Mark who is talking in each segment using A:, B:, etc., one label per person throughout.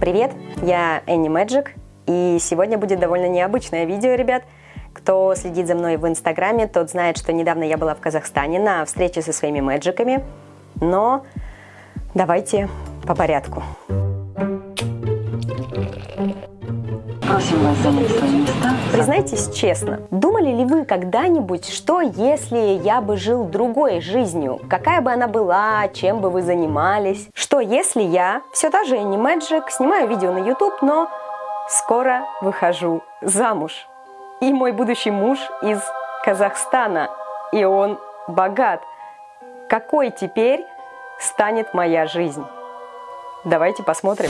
A: Привет, я Энни Мэджик, и сегодня будет довольно необычное видео, ребят. Кто следит за мной в Инстаграме, тот знает, что недавно я была в Казахстане на встрече со своими мэджиками. Но давайте по порядку.
B: Просим вас занять свои места.
A: Признайтесь честно, думали ли вы когда-нибудь, что если я бы жил другой жизнью? Какая бы она была, чем бы вы занимались? Что если я, все та же Энни Мэджик, снимаю видео на YouTube, но скоро выхожу замуж? И мой будущий муж из Казахстана, и он богат. Какой теперь станет моя жизнь? Давайте посмотрим.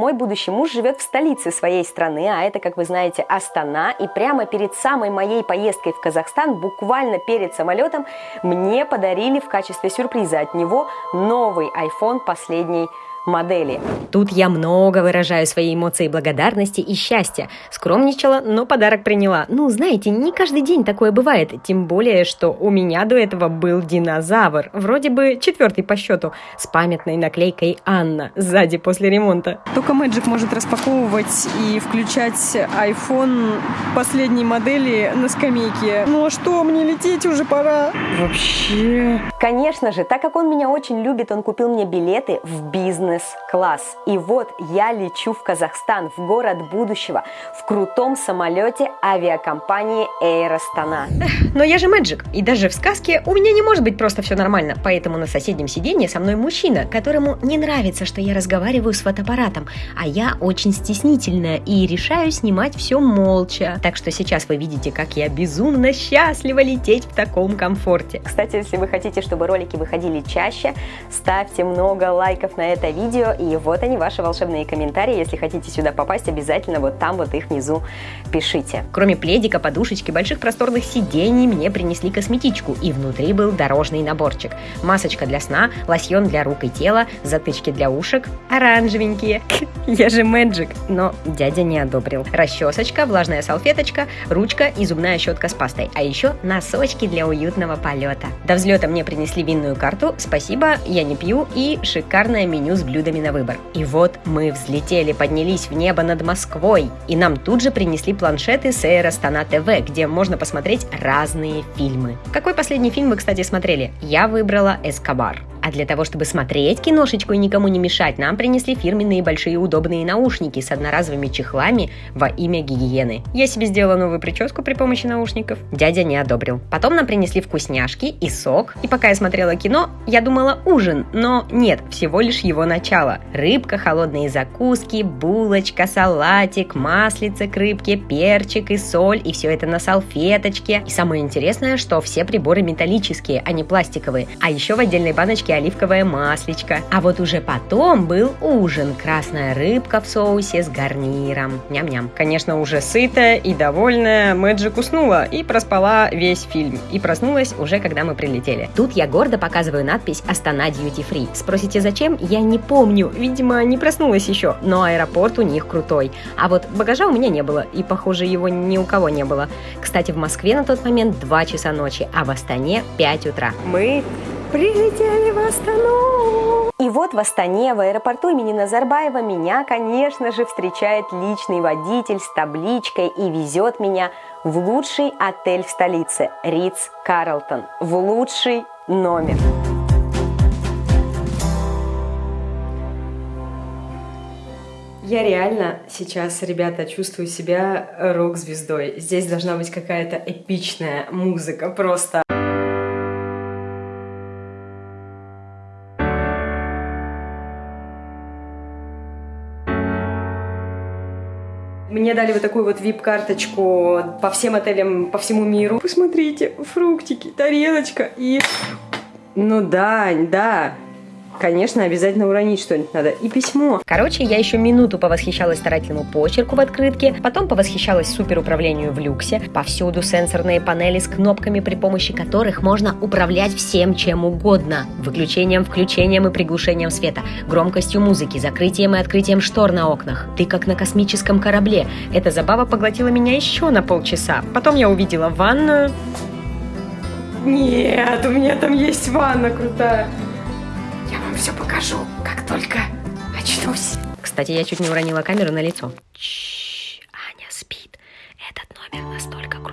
A: Мой будущий муж живет в столице своей страны, а это, как вы знаете, Астана. И прямо перед самой моей поездкой в Казахстан, буквально перед самолетом, мне подарили в качестве сюрприза от него новый iPhone последней модели. Тут я много выражаю свои эмоции благодарности и счастья. Скромничала, но подарок приняла. Ну, знаете, не каждый день такое бывает. Тем более, что у меня до этого был динозавр. Вроде бы четвертый по счету. С памятной наклейкой «Анна» сзади после ремонта.
C: Только Magic может распаковывать и включать iPhone последней модели на скамейке. Ну а что, мне лететь уже пора?
A: Вообще... Конечно же, так как он меня очень любит, он купил мне билеты в бизнес-класс. И вот я лечу в Казахстан, в город будущего, в крутом самолете авиакомпании Air Astana. Но я же Мэджик, и даже в сказке у меня не может быть просто все нормально. Поэтому на соседнем сиденье со мной мужчина, которому не нравится, что я разговариваю с фотоаппаратом, а я очень стеснительная и решаю снимать все молча. Так что сейчас вы видите, как я безумно счастлива лететь в таком комфорте. Кстати, если вы хотите, чтобы ролики выходили чаще, ставьте много лайков на это видео, и вот они, ваши волшебные комментарии. Если хотите сюда попасть, обязательно вот там вот их внизу пишите. Кроме пледика, подушечки, больших просторных сидений, мне принесли косметичку, и внутри был дорожный наборчик. Масочка для сна, лосьон для рук и тела, затычки для ушек, оранжевенькие. Я же Мэджик. Но дядя не одобрил. Расчесочка, влажная салфеточка, ручка и зубная щетка с пастой. А еще носочки для уютного полета. До взлета мне принесли винную карту, спасибо, я не пью, и шикарное меню с блюдами на выбор. И вот мы взлетели, поднялись в небо над Москвой, и нам тут же принесли планшеты с Astana TV, где можно посмотреть разные фильмы. Какой последний фильм вы, кстати, смотрели? Я выбрала «Эскобар». А для того, чтобы смотреть киношечку и никому не мешать, нам принесли фирменные большие удобные наушники с одноразовыми чехлами во имя гигиены. Я себе сделала новую прическу при помощи наушников. Дядя не одобрил. Потом нам принесли вкусняшки и сок. И пока я смотрела кино, я думала ужин, но нет, всего лишь его начало. Рыбка, холодные закуски, булочка, салатик, маслица к рыбке, перчик и соль, и все это на салфеточке. И самое интересное, что все приборы металлические, а не пластиковые. А еще в отдельной баночке баночке оливковое маслечко. А вот уже потом был ужин. Красная рыбка в соусе с гарниром. Ням-ням. Конечно, уже сытая и довольная, Мэджик уснула и проспала весь фильм. И проснулась уже, когда мы прилетели. Тут я гордо показываю надпись «Астана Duty Free». Спросите, зачем? Я не помню. Видимо, не проснулась еще. Но аэропорт у них крутой. А вот багажа у меня не было. И, похоже, его ни у кого не было. Кстати, в Москве на тот момент 2 часа ночи, а в Астане 5 утра. Мы Прилетели в Астану! И вот в Астане, в аэропорту имени Назарбаева, меня, конечно же, встречает личный водитель с табличкой и везет меня в лучший отель в столице – Риц Карлтон, в лучший номер. Я реально сейчас, ребята, чувствую себя рок-звездой. Здесь должна быть какая-то эпичная музыка, просто... Мне дали вот такую вот вип-карточку по всем отелям по всему миру. Посмотрите, фруктики, тарелочка и... Ну да, да, Конечно, обязательно уронить что-нибудь надо. И письмо. Короче, я еще минуту повосхищалась старательному почерку в открытке, потом повосхищалась суперуправлению в люксе. Повсюду сенсорные панели с кнопками, при помощи которых можно управлять всем чем угодно. Выключением, включением и приглушением света, громкостью музыки, закрытием и открытием штор на окнах. Ты как на космическом корабле. Эта забава поглотила меня еще на полчаса. Потом я увидела ванную. Нет, у меня там есть ванна крутая. Все покажу, как только начнусь. Кстати, я чуть не уронила камеру на лицо. Чш, Аня спит. Этот номер настолько крутой,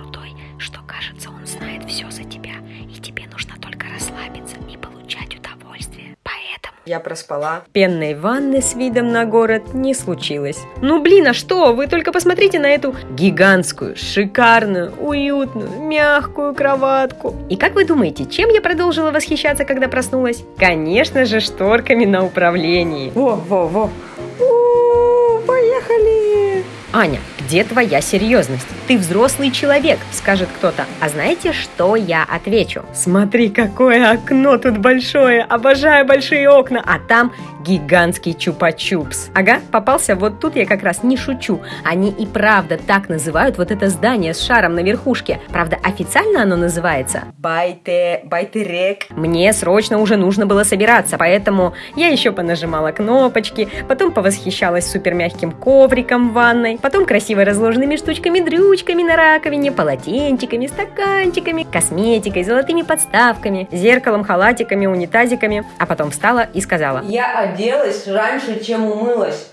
A: Я проспала. Пенной ванны с видом на город не случилось. Ну блин, а что? Вы только посмотрите на эту гигантскую, шикарную, уютную, мягкую кроватку. И как вы думаете, чем я продолжила восхищаться, когда проснулась? Конечно же, шторками на управлении. Во-во-во. Поехали! Аня, где твоя серьезность? Ты взрослый человек, скажет кто-то. А знаете, что я отвечу? Смотри, какое окно тут большое. Обожаю большие окна. А там гигантский чупа-чупс. Ага, попался. Вот тут я как раз не шучу. Они и правда так называют вот это здание с шаром на верхушке. Правда, официально оно называется Байте... Байтерек. Мне срочно уже нужно было собираться, поэтому я еще понажимала кнопочки, потом повосхищалась супер мягким ковриком в ванной, потом красиво разложенными штучками-дрючками на раковине, полотенчиками, стаканчиками, косметикой, золотыми подставками, зеркалом, халатиками, унитазиками, а потом встала и сказала
D: Я оделась раньше, чем умылась.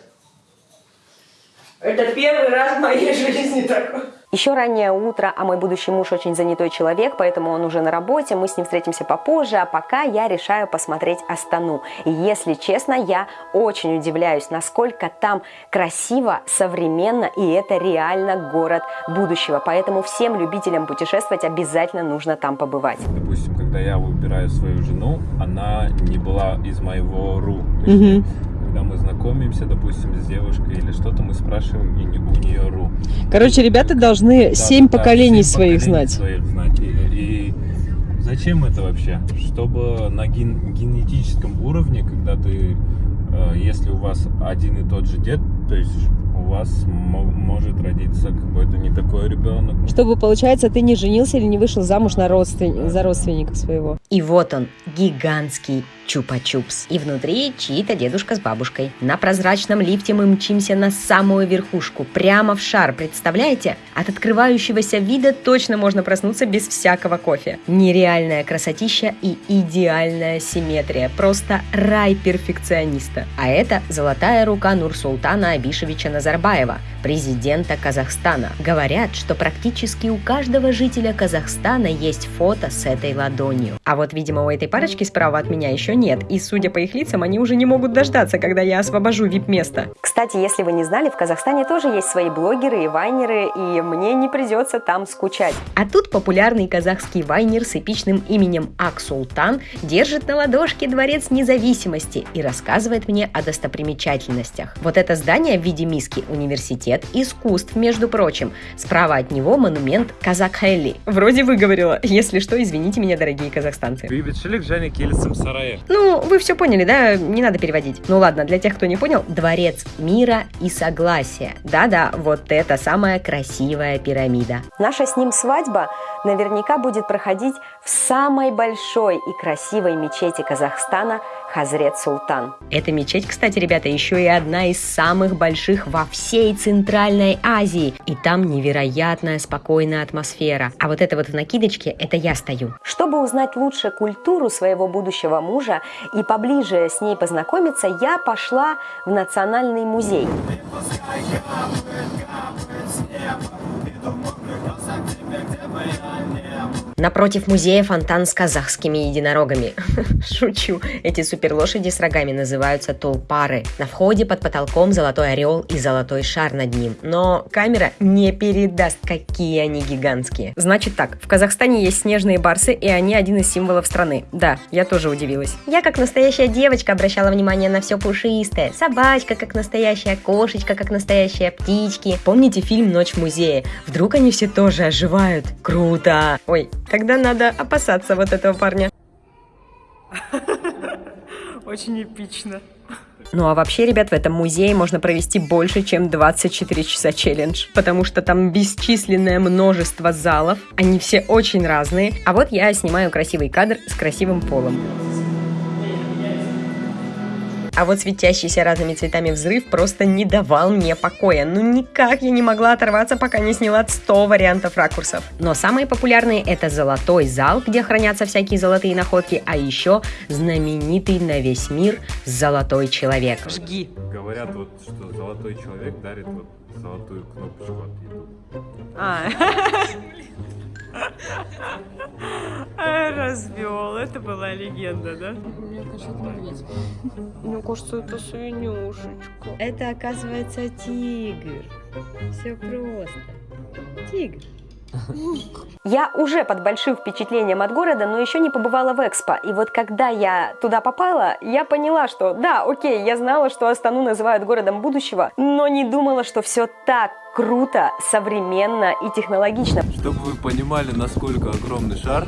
D: Это первый раз в моей жизни такое.
A: Еще раннее утро, а мой будущий муж очень занятой человек, поэтому он уже на работе, мы с ним встретимся попозже, а пока я решаю посмотреть Астану. И если честно, я очень удивляюсь, насколько там красиво, современно, и это реально город будущего. Поэтому всем любителям путешествовать обязательно нужно там побывать.
E: Допустим, когда я выбираю свою жену, она не была из моего РУ. Есть, Когда мы знакомимся, допустим, с девушкой или что-то, мы спрашиваем и не- у нее РУ.
C: Короче, ребята должны
E: Да,
C: семь
E: да,
C: поколений своих
E: поколений
C: знать.
E: своих знать. И, и зачем это вообще? Чтобы на ген- генетическом уровне, когда ты, э, если у вас один и тот же дед, то есть у вас мо- может родиться какой-то не такой ребенок. ну,
C: Чтобы, получается, ты не женился или не вышел замуж на родствен... за родственника своего.
A: И вот он, гигантский чупа-чупс. И внутри чьи-то дедушка с бабушкой. На прозрачном лифте мы мчимся на самую верхушку, прямо в шар, представляете? От открывающегося вида точно можно проснуться без всякого кофе. Нереальная красотища и идеальная симметрия. Просто рай перфекциониста. А это золотая рука Нурсултана Абишевича Назарбаева, президента Казахстана. Говорят, что практически у каждого жителя Казахстана есть фото с этой ладонью. А вот, видимо, у этой парочки справа от меня еще нет. И, судя по их лицам, они уже не могут дождаться, когда я освобожу вип-место. Кстати, если вы не знали, в Казахстане тоже есть свои блогеры и вайнеры, и мне не придется там скучать. А тут популярный казахский вайнер с эпичным именем Ак Султан держит на ладошке Дворец независимости и рассказывает мне о достопримечательностях. Вот это здание в виде миски университет искусств, между прочим. Справа от него монумент Казакхелли. Вроде выговорила. Если что, извините меня, дорогие казахстанцы.
E: Бейбітшілік және келісім сарайы.
A: Ну, вы все поняли, да? Не надо переводить. Ну ладно, для тех, кто не понял, дворец мира и согласия. Да-да, вот это самая красивая пирамида. Наша с ним свадьба наверняка будет проходить в самой большой и красивой мечети Казахстана Хазрет Султан. Эта мечеть, кстати, ребята, еще и одна из самых больших во всей Центральной Азии. И там невероятная спокойная атмосфера. А вот это вот в накидочке, это я стою. Чтобы узнать лучше культуру своего будущего мужа и поближе с ней познакомиться, я пошла в Национальный музей. Напротив музея фонтан с казахскими единорогами. Шучу. Эти суперлошади с рогами называются тулпары. На входе под потолком золотой орел и золотой шар над ним. Но камера не передаст, какие они гигантские. Значит так, в Казахстане есть снежные барсы, и они один из символов страны. Да, я тоже удивилась. Я как настоящая девочка обращала внимание на все пушистое. Собачка как настоящая, кошечка как настоящая, птички. Помните фильм «Ночь в музее»? Вдруг они все тоже оживают? Круто! Ой, тогда надо опасаться вот этого парня.
C: Очень эпично.
A: Ну а вообще, ребят, в этом музее можно провести больше, чем 24 часа челлендж, потому что там бесчисленное множество залов, они все очень разные. А вот я снимаю красивый кадр с красивым полом. А вот светящийся разными цветами взрыв просто не давал мне покоя. Ну никак я не могла оторваться, пока не сняла 100 вариантов ракурсов. Но самые популярные это золотой зал, где хранятся всякие золотые находки, а еще знаменитый на весь мир золотой человек.
C: Жги.
E: Говорят, вот, что золотой человек дарит вот золотую кнопочку от YouTube.
C: А. Развел. Это была легенда, да? Мне кажется, это свинюшечка.
A: Это оказывается тигр. Все просто. Тигр. Я уже под большим впечатлением от города, но еще не побывала в Экспо. И вот когда я туда попала, я поняла, что да, окей, я знала, что Астану называют городом будущего, но не думала, что все так круто, современно и технологично.
F: Чтобы вы понимали, насколько огромный шар.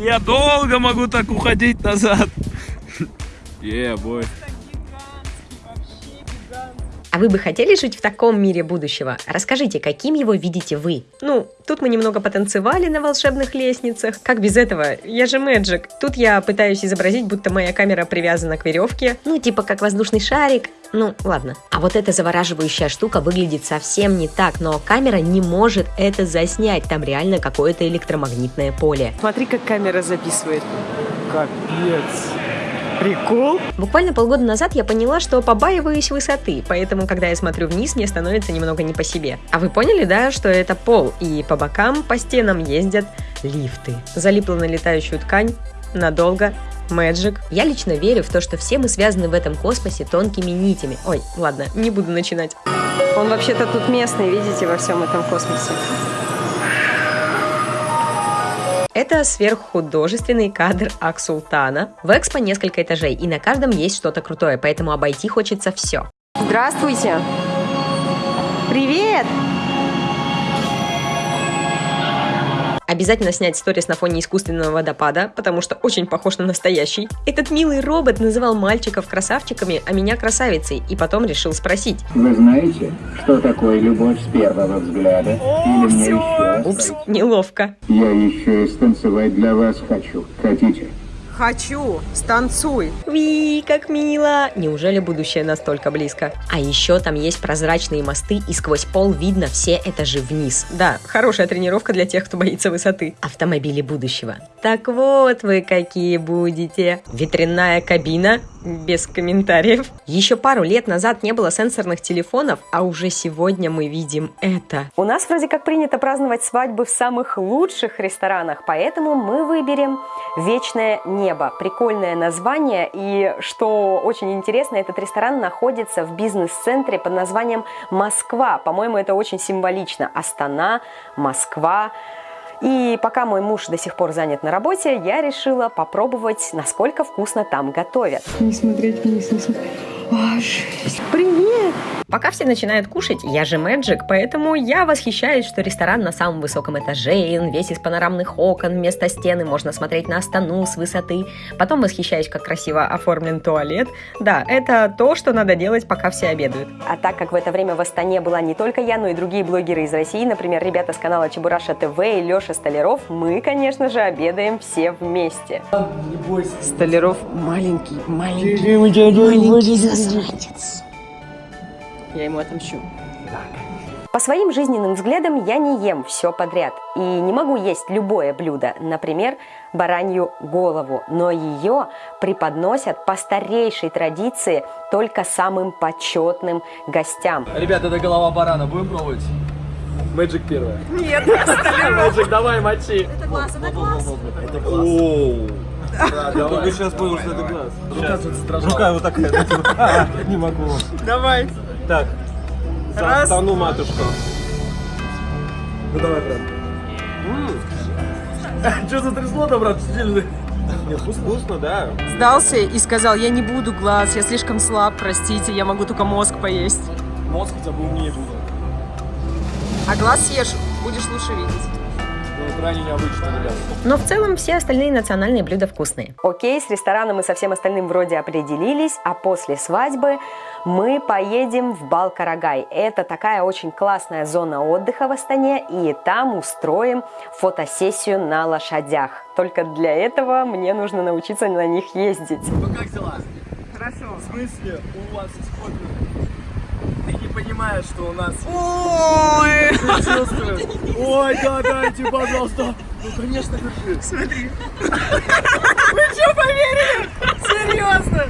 G: Я долго могу так уходить назад.
F: Yeah, boy.
A: А вы бы хотели жить в таком мире будущего? Расскажите, каким его видите вы? Ну, тут мы немного потанцевали на волшебных лестницах. Как без этого? Я же Мэджик. Тут я пытаюсь изобразить, будто моя камера привязана к веревке. Ну, типа как воздушный шарик. Ну, ладно. А вот эта завораживающая штука выглядит совсем не так, но камера не может это заснять. Там реально какое-то электромагнитное поле.
C: Смотри, как камера записывает. Капец. Прикол.
A: Буквально полгода назад я поняла, что побаиваюсь высоты, поэтому, когда я смотрю вниз, мне становится немного не по себе. А вы поняли, да, что это пол, и по бокам, по стенам ездят лифты. Залипла на летающую ткань надолго, Мэджик. Я лично верю в то, что все мы связаны в этом космосе тонкими нитями. Ой, ладно, не буду начинать.
C: Он вообще-то тут местный, видите, во всем этом космосе.
A: Это сверххудожественный кадр Аксултана. В Экспо несколько этажей, и на каждом есть что-то крутое, поэтому обойти хочется все.
C: Здравствуйте. Привет.
A: Обязательно снять сторис на фоне искусственного водопада, потому что очень похож на настоящий. Этот милый робот называл мальчиков красавчиками, а меня красавицей, и потом решил спросить.
H: Вы знаете, что такое любовь с первого взгляда? Или мне еще?
A: Упс, неловко.
H: Я еще и станцевать для вас хочу. Хотите?
C: Хочу. Станцуй.
A: Ви, как мило! Неужели будущее настолько близко? А еще там есть прозрачные мосты, и сквозь пол видно все этажи вниз. Да, хорошая тренировка для тех, кто боится высоты. Автомобили будущего. Так вот вы какие будете. Ветряная кабина? Без комментариев. Еще пару лет назад не было сенсорных телефонов, а уже сегодня мы видим это. У нас вроде как принято праздновать свадьбы в самых лучших ресторанах, поэтому мы выберем «Вечное небо». Прикольное название, и что очень интересно, этот ресторан находится в бизнес-центре под названием «Москва». По-моему, это очень символично. Астана, Москва. И пока мой муж до сих пор занят на работе, я решила попробовать, насколько вкусно там готовят.
C: Не смотреть не смотреть. А, жесть.
A: Пока все начинают кушать, я же Мэджик, поэтому я восхищаюсь, что ресторан на самом высоком этаже, и он весь из панорамных окон, вместо стены можно смотреть на Астану с высоты. Потом восхищаюсь, как красиво оформлен туалет. Да, это то, что надо делать, пока все обедают. А так как в это время в Астане была не только я, но и другие блогеры из России, например, ребята с канала Чебураша ТВ и Леша Столяров, мы, конечно же, обедаем все вместе.
C: Столяров маленький, маленький, маленький засранец. Я ему отомщу.
A: По своим жизненным взглядам я не ем все подряд и не могу есть любое блюдо, например, баранью голову, но ее преподносят по старейшей традиции только самым почетным гостям.
G: Ребята, это голова барана. Будем пробовать? Мэджик первая. Нет, Мэджик, давай, мочи. Это глаз, это глаз. Это глаз. Я только сейчас понял, что это глаз. Рука вот такая. Не могу.
C: Давай.
G: Так.
C: Раз.
G: Стану матушку. Ну давай, брат. Что затрясло-то, брат? Сильно. Нет, вкус- вкусно, да.
C: Сдался и сказал, я не буду глаз, я слишком слаб, простите, я могу только мозг поесть.
G: Мозг хотя бы умнее будет.
C: А глаз съешь, будешь лучше видеть.
G: Крайне необычно, ребят.
A: Но в целом все остальные национальные блюда вкусные. Окей, с рестораном и со всем остальным вроде определились, а после свадьбы мы поедем в Балкарагай. Это такая очень классная зона отдыха в Астане, и там устроим фотосессию на лошадях. Только для этого мне нужно научиться на них ездить.
G: Ну как дела? Хорошо. В смысле? У вас не понимаешь, что у нас... Ой! Ой, да, дайте, пожалуйста. Ну, конечно, держи. Смотри. Вы что, поверили? Серьезно?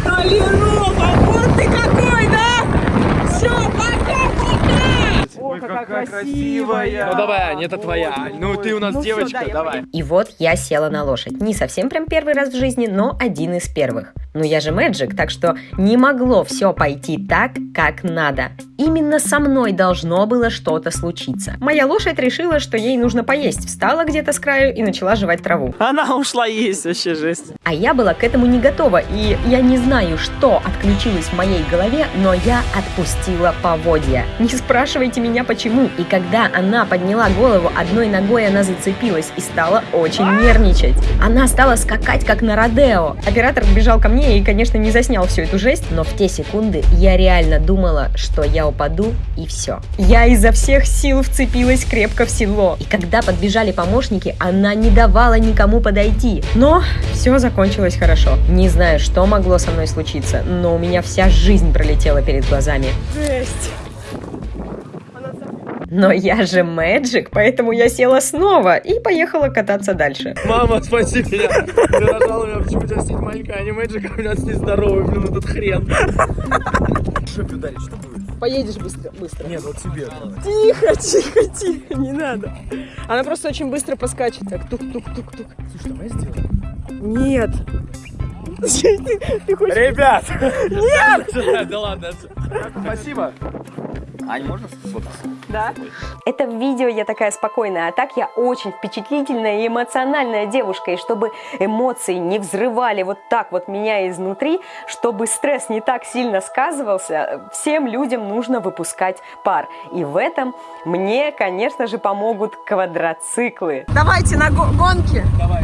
G: Столяров, а вот ты какой, да? Все, пока, пока! Ой, какая красивая! Ну давай, Ань, это твоя. Ань. Ну ты у нас девочка, давай.
A: И вот я села на лошадь. Не совсем прям первый раз в жизни, но один из первых. Ну я же мэджик, так что не могло все пойти так, как надо. Именно со мной должно было что-то случиться. Моя лошадь решила, что ей нужно поесть, встала где-то с краю и начала жевать траву.
G: Она ушла есть, вообще жесть.
A: А я была к этому не готова, и я не знаю, что отключилось в моей голове, но я отпустила поводья. Не спрашивайте меня почему. И когда она подняла голову, одной ногой она зацепилась и стала очень нервничать. Она стала скакать, как на Родео. Оператор бежал ко мне и, конечно, не заснял всю эту жесть, но в те секунды я реально думала, что я упаду и все. Я изо всех сил вцепилась крепко в седло. И когда подбежали помощники, она не давала никому подойти. Но все закончилось хорошо. Не знаю, что могло со мной случиться, но у меня вся жизнь пролетела перед глазами.
C: Жесть.
A: Но я же мэджик, поэтому я села снова и поехала кататься дальше.
G: Мама, спаси меня. Ты нажала меня почему-то растить маленькая, а не мэджик, а у меня нездоровый, блин, этот хрен. Что ударить, что будет?
C: Поедешь быстро, быстро.
G: Нет, вот тебе.
C: Тихо, тихо, тихо, не надо. Она просто очень быстро поскачет, так тук-тук-тук-тук.
G: Слушай, давай сделаем.
C: Нет.
G: Ребят! Нет! Да ладно. Спасибо. Ань, можно сфоткаться?
C: Да?
A: Это в видео я такая спокойная, а так я очень впечатлительная и эмоциональная девушка. И чтобы эмоции не взрывали вот так вот меня изнутри, чтобы стресс не так сильно сказывался, всем людям нужно выпускать пар. И в этом мне, конечно же, помогут квадроциклы.
C: Давайте на го- гонки.
G: Давай.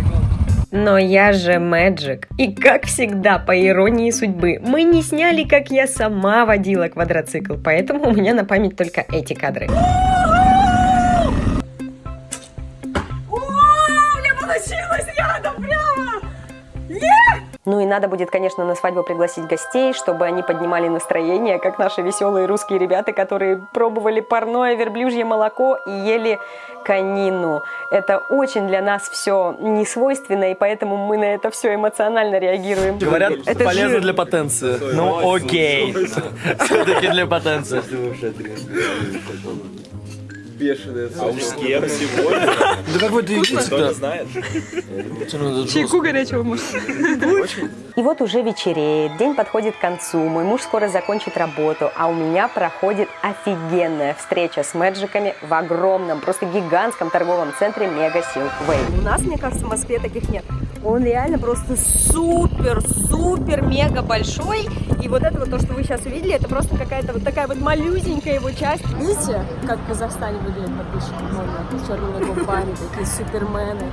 A: Но я же мэджик. И как всегда, по иронии судьбы, мы не сняли, как я сама водила квадроцикл, поэтому у меня на память только эти кадры. Ну и надо будет, конечно, на свадьбу пригласить гостей, чтобы они поднимали настроение, как наши веселые русские ребята, которые пробовали парное верблюжье молоко и ели конину. Это очень для нас все не свойственно, и поэтому мы на это все эмоционально реагируем.
G: Говорят,
C: Это
G: полезно
C: жир.
G: для потенции. Ну окей. Все-таки для потенции.
F: А уж с кем сегодня?
G: Да какой ты
F: Кто знает?
C: Чайку горячего, может.
A: И вот уже вечереет, день подходит к концу, мой муж скоро закончит работу, а у меня проходит офигенная встреча с мэджиками в огромном, просто гигантском торговом центре Мега Силквей.
C: У нас, мне кажется, в Москве таких нет. Он реально просто супер, супер, мега большой. И вот это вот то, что вы сейчас увидели, это просто какая-то вот такая вот малюсенькая его часть. Видите, как в Казахстане выглядят подписчики модно, с черными губами, такие супермены.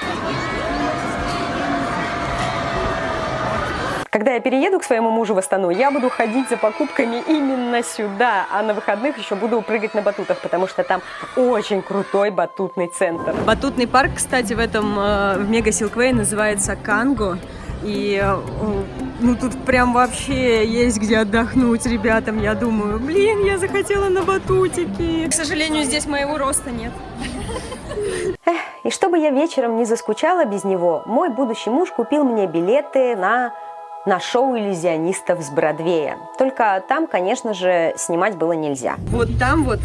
A: Когда я перееду к своему мужу в Астану, я буду ходить за покупками именно сюда, а на выходных еще буду прыгать на батутах, потому что там очень крутой батутный центр.
C: Батутный парк, кстати, в этом, э, в Мега Силквей называется Канго. И э, ну тут прям вообще есть где отдохнуть ребятам, я думаю. Блин, я захотела на батутики. К сожалению, здесь моего роста нет.
A: И чтобы я вечером не заскучала без него, мой будущий муж купил мне билеты на на шоу иллюзионистов с Бродвея. Только там, конечно же, снимать было нельзя.
C: Вот там вот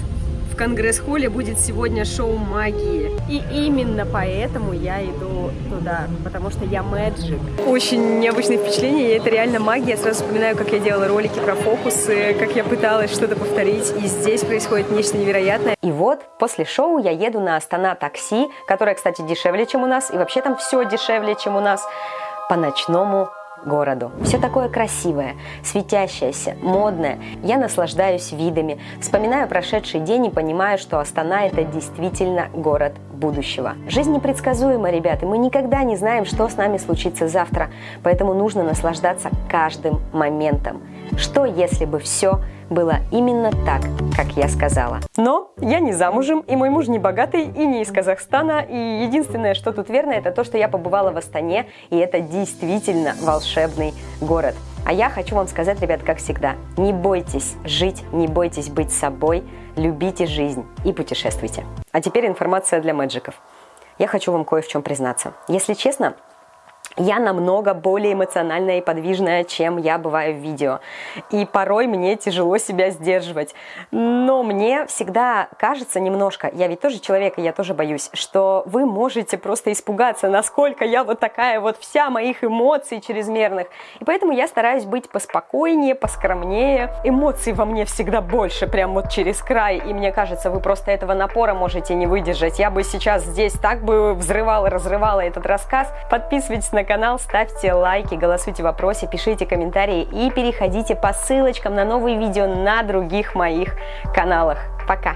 C: в Конгресс-холле будет сегодня шоу магии. И именно поэтому я иду туда, потому что я мэджик. Очень необычное впечатление, это реально магия. Я сразу вспоминаю, как я делала ролики про фокусы, как я пыталась что-то повторить, и здесь происходит нечто невероятное.
A: И вот после шоу я еду на Астана такси, которое, кстати, дешевле, чем у нас, и вообще там все дешевле, чем у нас, по ночному городу. Все такое красивое, светящееся, модное. Я наслаждаюсь видами, вспоминаю прошедший день и понимаю, что Астана – это действительно город будущего. Жизнь непредсказуема, ребята, мы никогда не знаем, что с нами случится завтра, поэтому нужно наслаждаться каждым моментом. Что, если бы все было именно так, как я сказала. Но я не замужем, и мой муж не богатый, и не из Казахстана, и единственное, что тут верно, это то, что я побывала в Астане, и это действительно волшебный город. А я хочу вам сказать, ребят, как всегда, не бойтесь жить, не бойтесь быть собой, любите жизнь и путешествуйте. А теперь информация для мэджиков. Я хочу вам кое в чем признаться. Если честно, я намного более эмоциональная и подвижная, чем я бываю в видео. И порой мне тяжело себя сдерживать. Но мне всегда кажется немножко, я ведь тоже человек, и я тоже боюсь, что вы можете просто испугаться, насколько я вот такая вот вся моих эмоций чрезмерных. И поэтому я стараюсь быть поспокойнее, поскромнее. Эмоций во мне всегда больше, прям вот через край. И мне кажется, вы просто этого напора можете не выдержать. Я бы сейчас здесь так бы взрывала, разрывала этот рассказ. Подписывайтесь на канал, ставьте лайки, голосуйте в вопросе, пишите комментарии и переходите по ссылочкам на новые видео на других моих каналах. Пока!